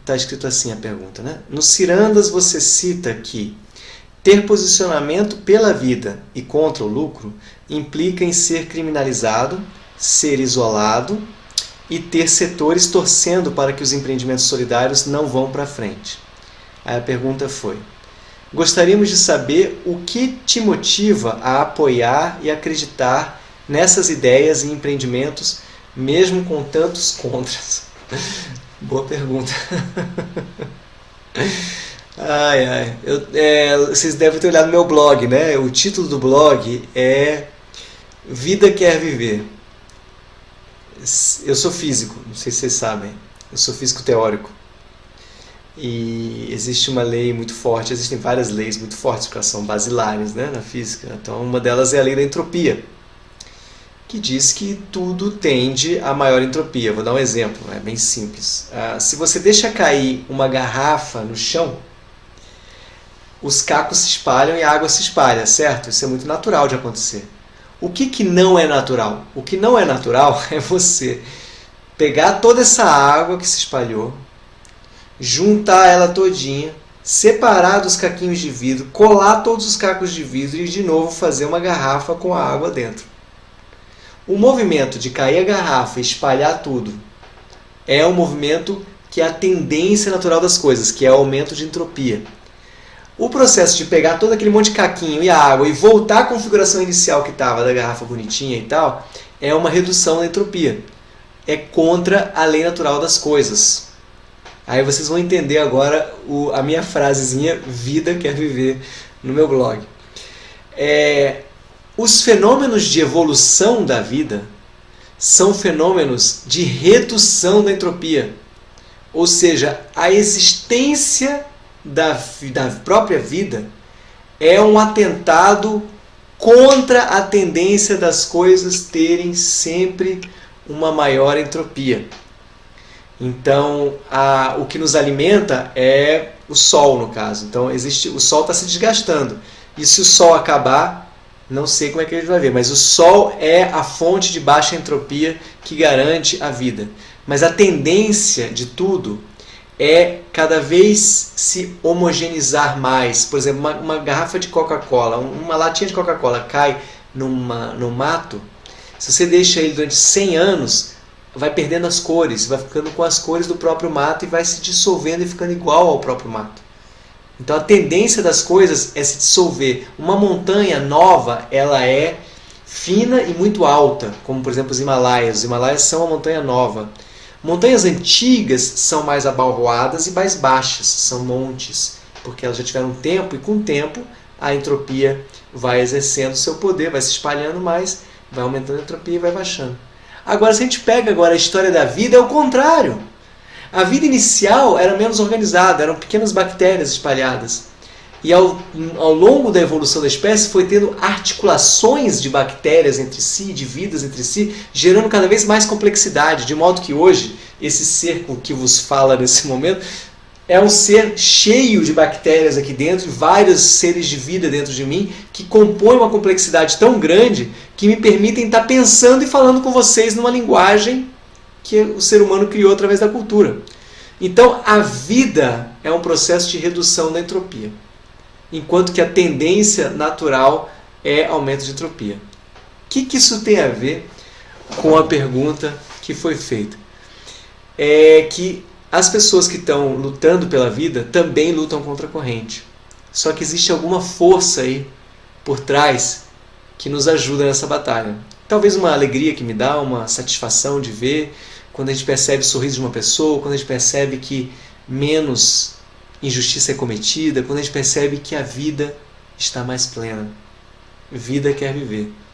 Está escrito assim a pergunta, né? No Cirandas você cita que ter posicionamento pela vida e contra o lucro implica em ser criminalizado, ser isolado e ter setores torcendo para que os empreendimentos solidários não vão para frente. Aí a pergunta foi, gostaríamos de saber o que te motiva a apoiar e acreditar nessas ideias e empreendimentos, mesmo com tantos contras. Boa pergunta. ai, ai. Eu, é, vocês devem ter olhado no meu blog, né? O título do blog é Vida Quer Viver. Eu sou físico, não sei se vocês sabem. Eu sou físico teórico. E existe uma lei muito forte, existem várias leis muito fortes que são basilares né, na física. Então, uma delas é a lei da entropia que diz que tudo tende a maior entropia. Vou dar um exemplo, é bem simples. Ah, se você deixa cair uma garrafa no chão, os cacos se espalham e a água se espalha, certo? Isso é muito natural de acontecer. O que, que não é natural? O que não é natural é você pegar toda essa água que se espalhou, juntar ela todinha, separar dos caquinhos de vidro, colar todos os cacos de vidro e de novo fazer uma garrafa com a água dentro. O movimento de cair a garrafa e espalhar tudo é um movimento que é a tendência natural das coisas, que é o aumento de entropia. O processo de pegar todo aquele monte de caquinho e água e voltar à configuração inicial que estava da garrafa bonitinha e tal, é uma redução da entropia. É contra a lei natural das coisas. Aí vocês vão entender agora o, a minha frasezinha vida quer viver no meu blog. É, os fenômenos de evolução da vida são fenômenos de redução da entropia. Ou seja, a existência da, da própria vida é um atentado contra a tendência das coisas terem sempre uma maior entropia. Então, a, o que nos alimenta é o Sol, no caso. Então, existe, o Sol está se desgastando. E se o Sol acabar, não sei como é que a gente vai ver, mas o Sol é a fonte de baixa entropia que garante a vida. Mas a tendência de tudo é cada vez se homogeneizar mais. Por exemplo, uma, uma garrafa de Coca-Cola, uma latinha de Coca-Cola cai numa, no mato, se você deixa ele durante 100 anos, vai perdendo as cores, vai ficando com as cores do próprio mato e vai se dissolvendo e ficando igual ao próprio mato. Então a tendência das coisas é se dissolver. Uma montanha nova, ela é fina e muito alta, como por exemplo os Himalaias. Os Himalaias são uma montanha nova. Montanhas antigas são mais abalroadas e mais baixas, são montes, porque elas já tiveram tempo e com o tempo a entropia vai exercendo seu poder, vai se espalhando mais, vai aumentando a entropia e vai baixando. Agora, se a gente pega agora a história da vida, é o contrário. A vida inicial era menos organizada, eram pequenas bactérias espalhadas. E ao, ao longo da evolução da espécie foi tendo articulações de bactérias entre si, de vidas entre si, gerando cada vez mais complexidade, de modo que hoje esse ser com que vos fala nesse momento é um ser cheio de bactérias aqui dentro, vários seres de vida dentro de mim, que compõem uma complexidade tão grande que me permitem estar pensando e falando com vocês numa linguagem que o ser humano criou através da cultura. Então, a vida é um processo de redução da entropia, enquanto que a tendência natural é aumento de entropia. O que, que isso tem a ver com a pergunta que foi feita? É que as pessoas que estão lutando pela vida também lutam contra a corrente. Só que existe alguma força aí por trás que nos ajuda nessa batalha. Talvez uma alegria que me dá, uma satisfação de ver, quando a gente percebe o sorriso de uma pessoa, quando a gente percebe que menos injustiça é cometida, quando a gente percebe que a vida está mais plena. Vida quer viver.